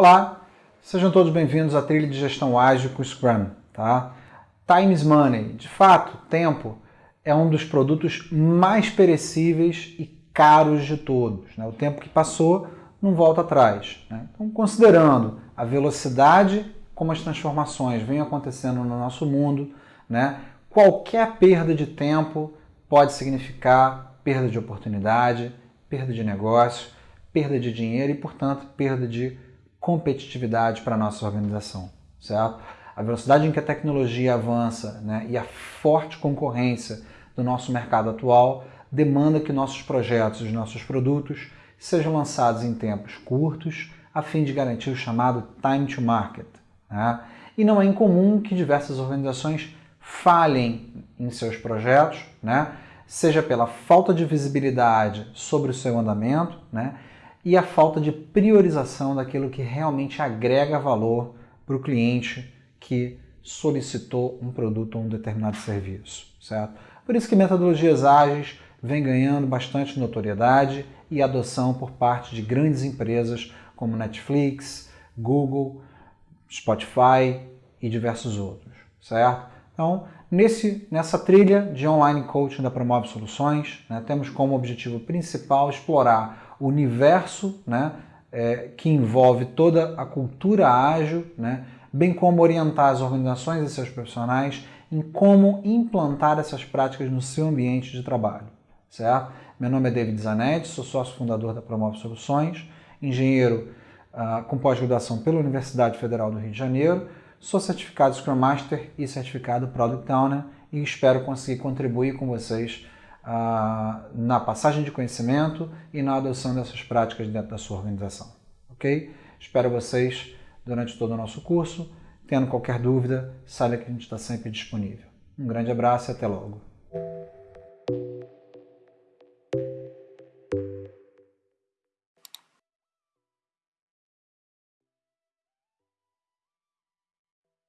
Olá, sejam todos bem-vindos à trilha de gestão ágil com Scrum. Tá? Time is money. De fato, tempo é um dos produtos mais perecíveis e caros de todos. Né? O tempo que passou não volta atrás. Né? Então, considerando a velocidade como as transformações vêm acontecendo no nosso mundo, né? qualquer perda de tempo pode significar perda de oportunidade, perda de negócio, perda de dinheiro e, portanto, perda de competitividade para a nossa organização, certo? A velocidade em que a tecnologia avança né, e a forte concorrência do nosso mercado atual demanda que nossos projetos e nossos produtos sejam lançados em tempos curtos, a fim de garantir o chamado time to market. Né? E não é incomum que diversas organizações falhem em seus projetos, né? seja pela falta de visibilidade sobre o seu andamento né? E a falta de priorização daquilo que realmente agrega valor para o cliente que solicitou um produto ou um determinado serviço. Certo? Por isso que metodologias ágeis vem ganhando bastante notoriedade e adoção por parte de grandes empresas como Netflix, Google, Spotify e diversos outros, certo? Então, nesse, nessa trilha de online coaching da Promove Soluções, né, temos como objetivo principal explorar universo né, é, que envolve toda a cultura ágil, né, bem como orientar as organizações e seus profissionais em como implantar essas práticas no seu ambiente de trabalho certo? Meu nome é David Zanetti, sou sócio fundador da Promove Soluções, engenheiro uh, com pós-graduação pela Universidade Federal do Rio de Janeiro, sou certificado Scrum Master e certificado Product Owner e espero conseguir contribuir com vocês na passagem de conhecimento e na adoção dessas práticas dentro da sua organização, ok? Espero vocês durante todo o nosso curso. Tendo qualquer dúvida, saiba que a gente está sempre disponível. Um grande abraço e até logo.